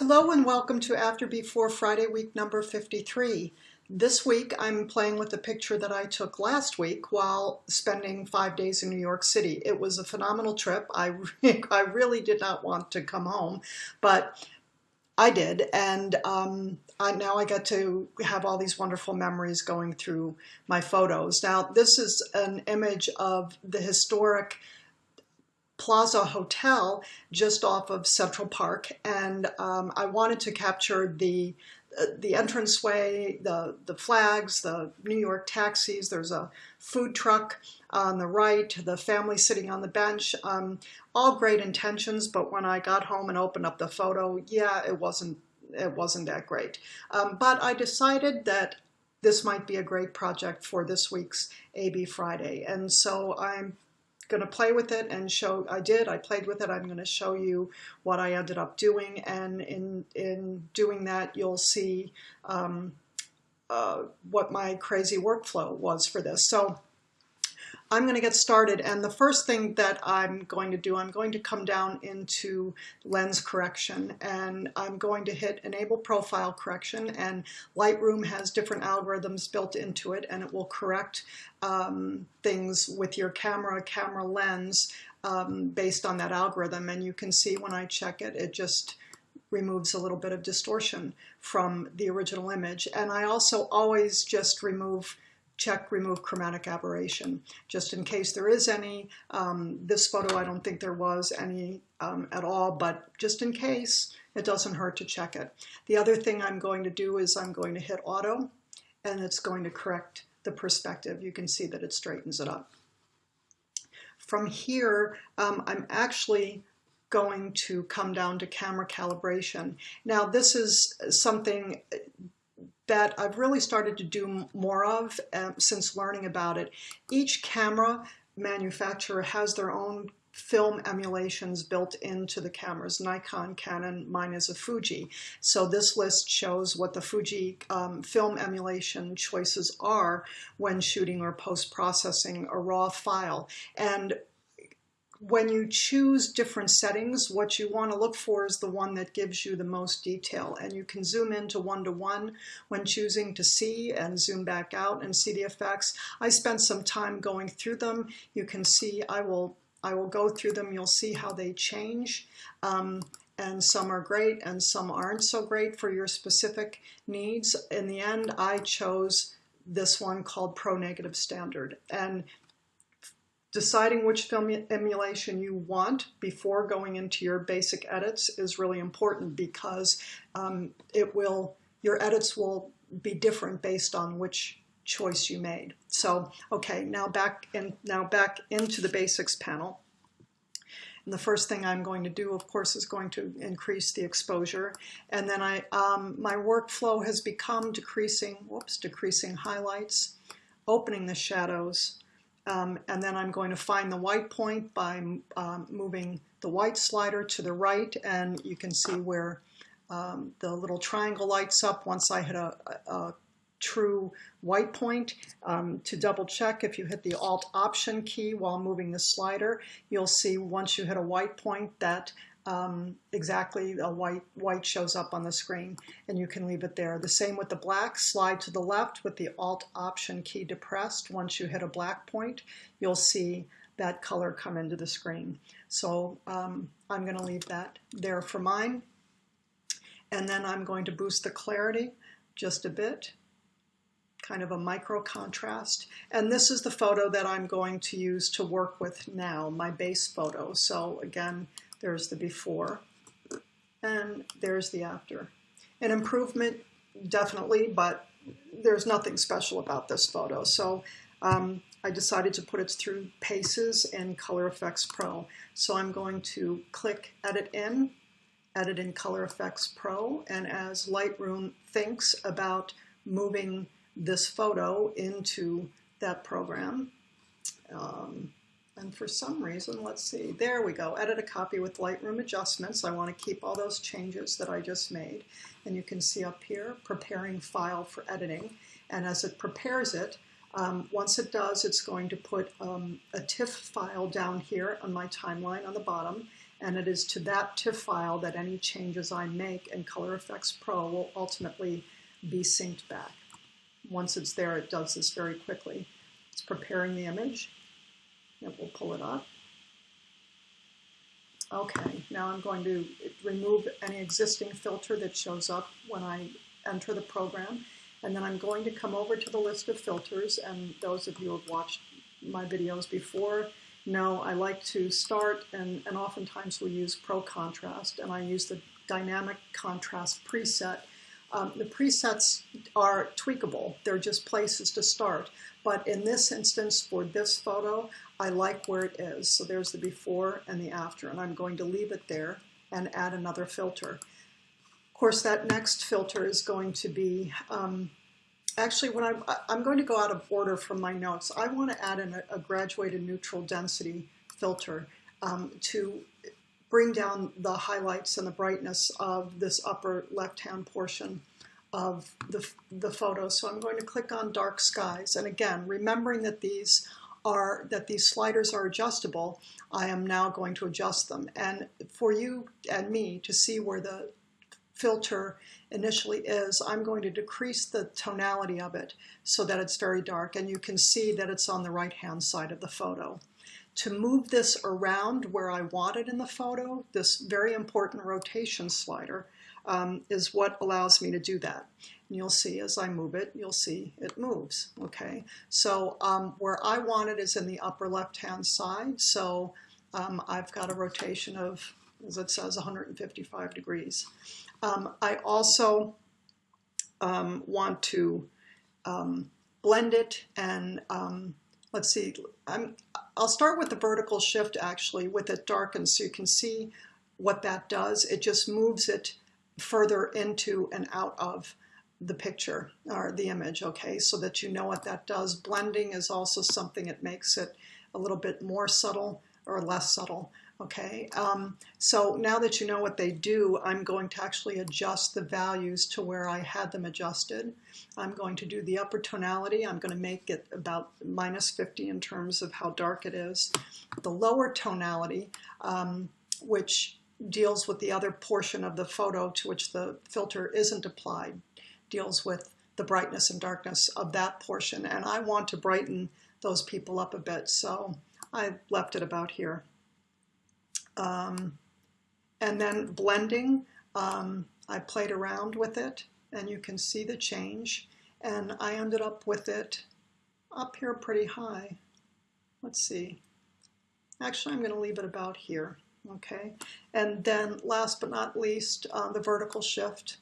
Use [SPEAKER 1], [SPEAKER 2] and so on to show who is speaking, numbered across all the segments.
[SPEAKER 1] Hello and welcome to After Before Friday week number 53. This week I'm playing with a picture that I took last week while spending five days in New York City. It was a phenomenal trip. I, I really did not want to come home, but I did. And um, I, now I get to have all these wonderful memories going through my photos. Now this is an image of the historic Plaza Hotel just off of Central Park, and um, I wanted to capture the uh, the entranceway, the the flags, the New York taxis. There's a food truck on the right, the family sitting on the bench. Um, all great intentions, but when I got home and opened up the photo, yeah, it wasn't it wasn't that great. Um, but I decided that this might be a great project for this week's AB Friday, and so I'm going to play with it and show, I did, I played with it. I'm going to show you what I ended up doing. And in, in doing that, you'll see um, uh, what my crazy workflow was for this. So I'm going to get started and the first thing that I'm going to do, I'm going to come down into lens correction and I'm going to hit enable profile correction and Lightroom has different algorithms built into it and it will correct um, things with your camera, camera lens um, based on that algorithm. And you can see when I check it, it just removes a little bit of distortion from the original image. And I also always just remove check remove chromatic aberration, just in case there is any. Um, this photo, I don't think there was any um, at all, but just in case, it doesn't hurt to check it. The other thing I'm going to do is I'm going to hit auto, and it's going to correct the perspective. You can see that it straightens it up. From here, um, I'm actually going to come down to camera calibration. Now this is something that I've really started to do more of um, since learning about it. Each camera manufacturer has their own film emulations built into the cameras. Nikon, Canon, mine is a Fuji. So this list shows what the Fuji um, film emulation choices are when shooting or post-processing a raw file. And when you choose different settings, what you want to look for is the one that gives you the most detail. And you can zoom into one-to-one -one when choosing to see and zoom back out and see the effects. I spent some time going through them. You can see I will, I will go through them. You'll see how they change. Um, and some are great and some aren't so great for your specific needs. In the end, I chose this one called Pro Negative Standard. And Deciding which film emulation you want before going into your basic edits is really important because um, it will, your edits will be different based on which choice you made. So, okay, now back in, now back into the basics panel. And the first thing I'm going to do, of course, is going to increase the exposure. And then I, um, my workflow has become decreasing, whoops, decreasing highlights, opening the shadows, um, and then I'm going to find the white point by um, moving the white slider to the right and you can see where um, the little triangle lights up once I hit a, a, a true white point. Um, to double check, if you hit the Alt Option key while moving the slider, you'll see once you hit a white point that um, exactly a white, white shows up on the screen and you can leave it there. The same with the black, slide to the left with the Alt Option key depressed. Once you hit a black point, you'll see that color come into the screen. So um, I'm going to leave that there for mine. And then I'm going to boost the clarity just a bit, kind of a micro contrast. And this is the photo that I'm going to use to work with now, my base photo. So again, there's the before, and there's the after. An improvement, definitely, but there's nothing special about this photo. So um, I decided to put it through Paces in Color Efex Pro. So I'm going to click Edit In, Edit in Color Efex Pro, and as Lightroom thinks about moving this photo into that program, and for some reason, let's see, there we go, edit a copy with Lightroom adjustments. I want to keep all those changes that I just made. And you can see up here, preparing file for editing. And as it prepares it, um, once it does, it's going to put um, a TIFF file down here on my timeline on the bottom. and it is to that TIFF file that any changes I make in Color Efex Pro will ultimately be synced back. Once it's there, it does this very quickly. It's preparing the image. It will pull it up. Okay, now I'm going to remove any existing filter that shows up when I enter the program. And then I'm going to come over to the list of filters. And those of you who have watched my videos before know I like to start, and, and oftentimes we use Pro Contrast, and I use the Dynamic Contrast preset. Um, the presets are tweakable. They're just places to start. But in this instance, for this photo, I like where it is. So there's the before and the after, and I'm going to leave it there and add another filter. Of course, that next filter is going to be, um, actually when I'm, I'm going to go out of order from my notes. I want to add in a, a graduated neutral density filter um, to bring down the highlights and the brightness of this upper left-hand portion of the, the photo. So I'm going to click on dark skies. And again, remembering that these are that these sliders are adjustable, I am now going to adjust them. And for you and me to see where the filter initially is, I'm going to decrease the tonality of it so that it's very dark. And you can see that it's on the right-hand side of the photo. To move this around where I want it in the photo, this very important rotation slider, um, is what allows me to do that. And you'll see as I move it, you'll see it moves, okay? So um, where I want it is in the upper left-hand side, so um, I've got a rotation of, as it says, 155 degrees. Um, I also um, want to um, blend it and let's see, I'm, I'll start with the vertical shift actually with it darkened so you can see what that does. It just moves it further into and out of the picture or the image, okay, so that you know what that does. Blending is also something that makes it a little bit more subtle or less subtle, okay? Um, so now that you know what they do, I'm going to actually adjust the values to where I had them adjusted. I'm going to do the upper tonality. I'm going to make it about minus 50 in terms of how dark it is. The lower tonality, um, which deals with the other portion of the photo to which the filter isn't applied, deals with the brightness and darkness of that portion. And I want to brighten those people up a bit, so I left it about here. Um, and then blending, um, I played around with it, and you can see the change. And I ended up with it up here pretty high. Let's see. Actually, I'm going to leave it about here okay? And then last but not least, uh, the vertical shift,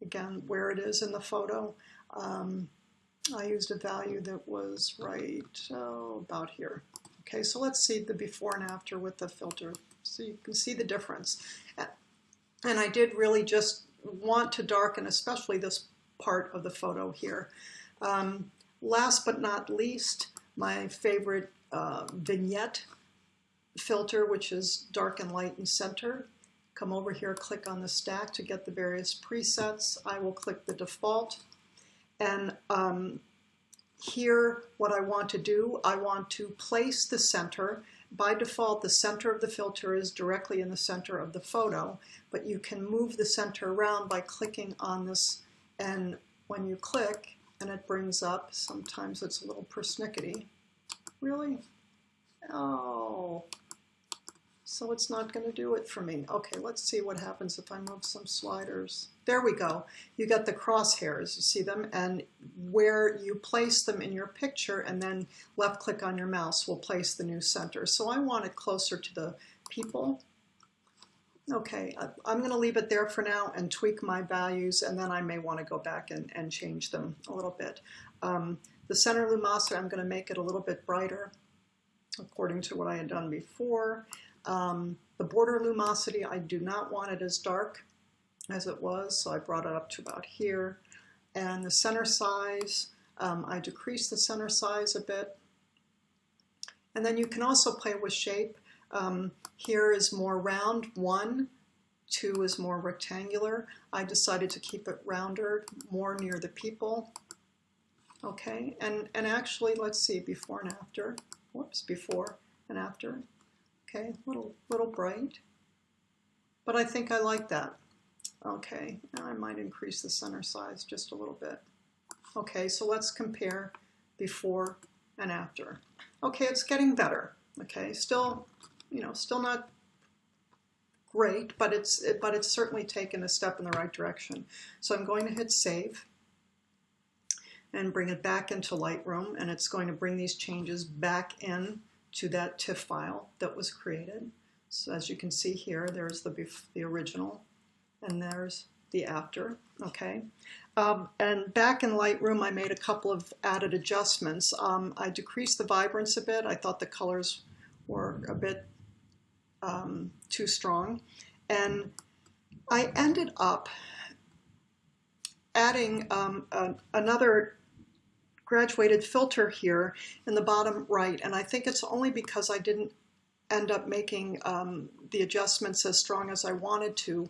[SPEAKER 1] again, where it is in the photo. Um, I used a value that was right oh, about here. Okay, so let's see the before and after with the filter so you can see the difference. And I did really just want to darken especially this part of the photo here. Um, last but not least, my favorite uh, vignette filter, which is dark and light and center. Come over here, click on the stack to get the various presets. I will click the default. And um, here, what I want to do, I want to place the center. By default, the center of the filter is directly in the center of the photo, but you can move the center around by clicking on this. And when you click, and it brings up, sometimes it's a little persnickety. Really? Oh, so it's not going to do it for me. Okay, let's see what happens if I move some sliders. There we go. You got the crosshairs, you see them, and where you place them in your picture and then left click on your mouse will place the new center. So I want it closer to the people. Okay, I'm going to leave it there for now and tweak my values, and then I may want to go back and, and change them a little bit. Um, the center lumosity, I'm going to make it a little bit brighter according to what I had done before. Um, the border lumosity, I do not want it as dark as it was, so I brought it up to about here. And the center size, um, I decreased the center size a bit. And then you can also play with shape. Um, here is more round, one, two is more rectangular. I decided to keep it rounder, more near the people. Okay, and, and actually, let's see, before and after. Whoops, before and after. Okay, little, little bright. but I think I like that. Okay, I might increase the center size just a little bit. Okay, so let's compare before and after. Okay, it's getting better. Okay, still, you know, still not great, but it's but it's certainly taken a step in the right direction. So I'm going to hit save and bring it back into Lightroom, and it's going to bring these changes back in to that TIFF file that was created. So as you can see here, there's the, the original, and there's the after, okay? Um, and back in Lightroom, I made a couple of added adjustments. Um, I decreased the vibrance a bit. I thought the colors were a bit um, too strong. And I ended up adding um, a, another graduated filter here in the bottom right. And I think it's only because I didn't end up making um, the adjustments as strong as I wanted to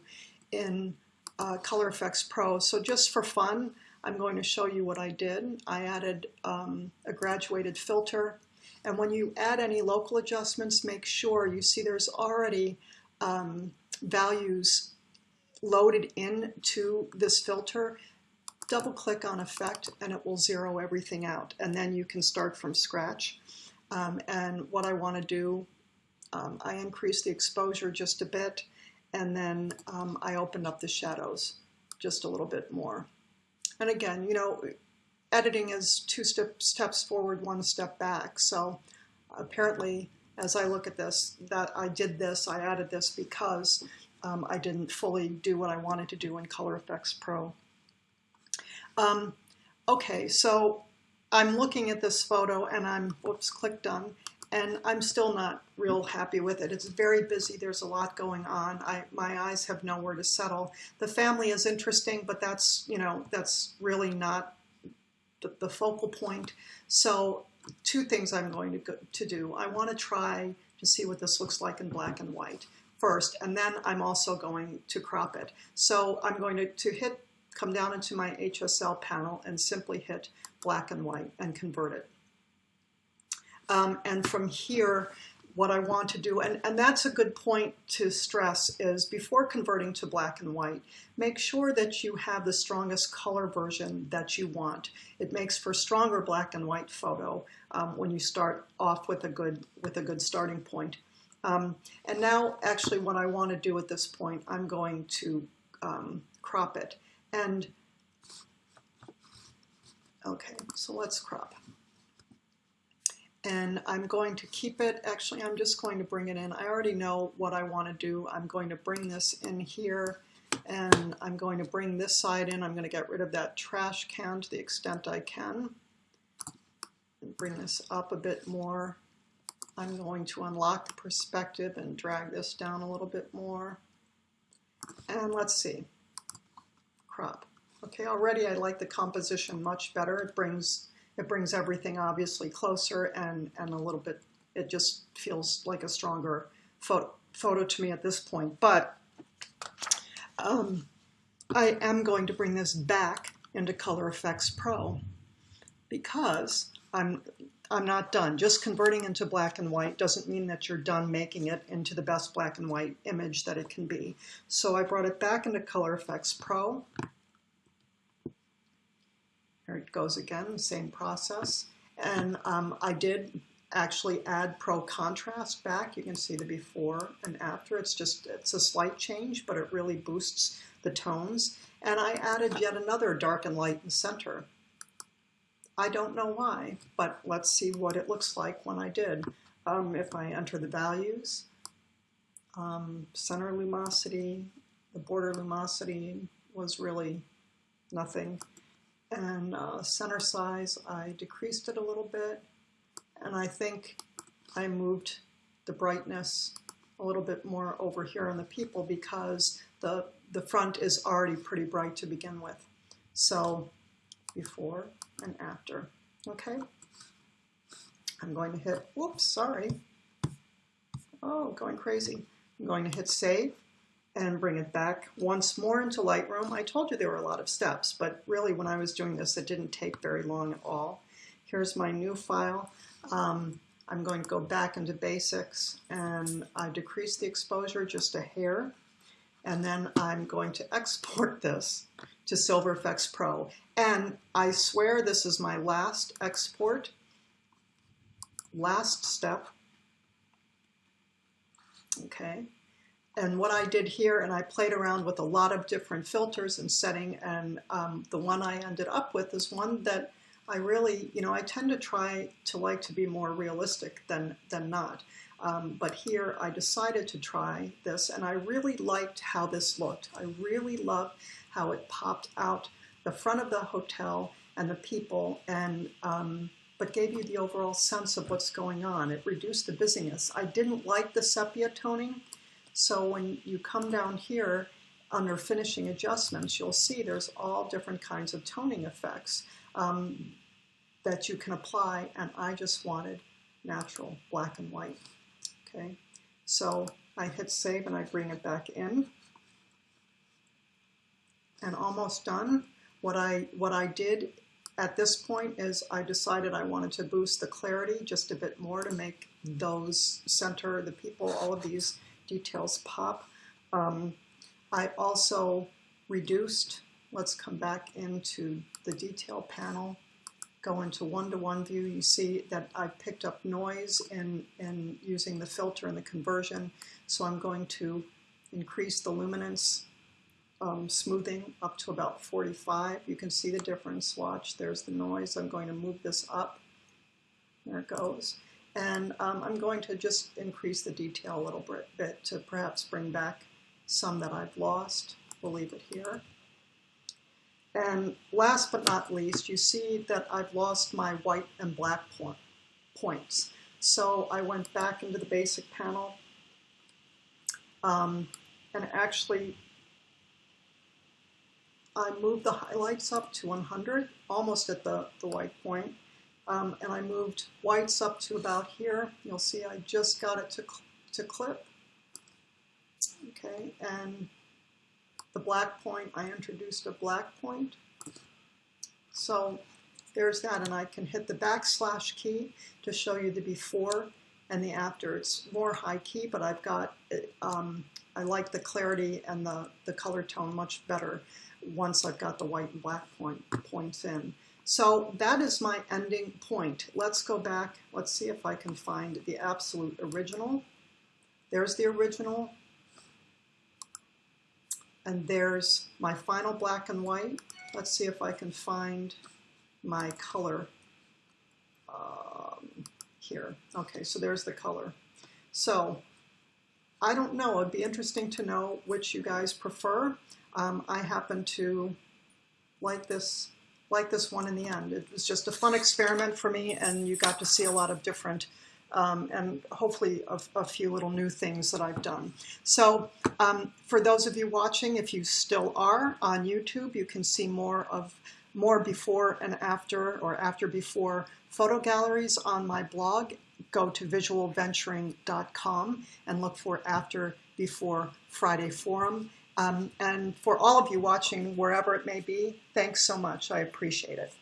[SPEAKER 1] in uh, Color Efex Pro. So just for fun, I'm going to show you what I did. I added um, a graduated filter. And when you add any local adjustments, make sure you see there's already um, values loaded into this filter double click on effect and it will zero everything out and then you can start from scratch um, and what I want to do um, I increase the exposure just a bit and then um, I opened up the shadows just a little bit more. And again you know editing is two step, steps forward one step back. So apparently as I look at this that I did this I added this because um, I didn't fully do what I wanted to do in Color Efex Pro. Um, okay, so I'm looking at this photo and I'm, whoops, click done, and I'm still not real happy with it. It's very busy. There's a lot going on. I, my eyes have nowhere to settle. The family is interesting, but that's, you know, that's really not the, the focal point. So two things I'm going to, go, to do. I want to try to see what this looks like in black and white first, and then I'm also going to crop it. So I'm going to, to hit come down into my HSL panel and simply hit black and white and convert it. Um, and from here, what I want to do, and, and that's a good point to stress, is before converting to black and white, make sure that you have the strongest color version that you want. It makes for stronger black and white photo um, when you start off with a good, with a good starting point. Um, and now, actually, what I want to do at this point, I'm going to um, crop it. And, okay, so let's crop. And I'm going to keep it, actually I'm just going to bring it in. I already know what I want to do. I'm going to bring this in here and I'm going to bring this side in. I'm going to get rid of that trash can to the extent I can. And bring this up a bit more. I'm going to unlock the perspective and drag this down a little bit more. And let's see crop. Okay, already I like the composition much better. It brings it brings everything obviously closer and, and a little bit, it just feels like a stronger photo, photo to me at this point. But um, I am going to bring this back into Color Efex Pro because I'm I'm not done. Just converting into black and white doesn't mean that you're done making it into the best black and white image that it can be. So I brought it back into Color Efex Pro. There it goes again, same process. And um, I did actually add Pro Contrast back. You can see the before and after. It's just, it's a slight change, but it really boosts the tones. And I added yet another dark and light and center. I don't know why, but let's see what it looks like when I did. Um, if I enter the values, um, center lumosity, the border lumosity was really nothing. And uh, center size, I decreased it a little bit. And I think I moved the brightness a little bit more over here on the people because the, the front is already pretty bright to begin with. So before and after. Okay? I'm going to hit, whoops, sorry. Oh, going crazy. I'm going to hit save and bring it back once more into Lightroom. I told you there were a lot of steps, but really when I was doing this, it didn't take very long at all. Here's my new file. Um, I'm going to go back into basics and I decrease the exposure just a hair And then I'm going to export this to Silver SilverFX Pro. And I swear this is my last export, last step. Okay. And what I did here, and I played around with a lot of different filters and setting, and um, the one I ended up with is one that I really, you know, I tend to try to like to be more realistic than, than not. Um, but here I decided to try this and I really liked how this looked. I really loved how it popped out the front of the hotel and the people and um, but gave you the overall sense of what's going on. It reduced the busyness. I didn't like the sepia toning, so when you come down here under finishing adjustments, you'll see there's all different kinds of toning effects um, that you can apply, and I just wanted natural black and white. Okay, so I hit save and I bring it back in. And almost done. What I, what I did at this point is I decided I wanted to boost the clarity just a bit more to make those center, the people, all of these details pop. Um, I also reduced, let's come back into the detail panel go into one-to-one -one view, you see that I picked up noise in, in using the filter and the conversion. So I'm going to increase the luminance um, smoothing up to about 45. You can see the difference. Watch, there's the noise. I'm going to move this up. There it goes. And um, I'm going to just increase the detail a little bit, to perhaps bring back some that I've lost. We'll leave it here. And last but not least, you see that I've lost my white and black point, points. So I went back into the basic panel um, and actually I moved the highlights up to 100, almost at the, the white point. Um, and I moved whites up to about here. You'll see I just got it to, to clip. Okay, and the black point, I introduced a black point. So there's that, and I can hit the backslash key to show you the before and the after. It's more high key, but I've got, um, I like the clarity and the, the color tone much better once I've got the white and black point, points in. So that is my ending point. Let's go back. Let's see if I can find the absolute original. There's the original. And there's my final black and white. Let's see if I can find my color um, here. Okay, so there's the color. So I don't know. It'd be interesting to know which you guys prefer. Um, I happen to like this like this one in the end. It was just a fun experiment for me, and you got to see a lot of different um, and hopefully a, a, few little new things that I've done. So um, for those of you watching, if you still are on YouTube, you can see more of more before and after or after before photo galleries on my blog. Go to visualventuring.com and look for after before Friday Forum. Um, and for all of you watching, wherever it may be, thanks so much. I appreciate it.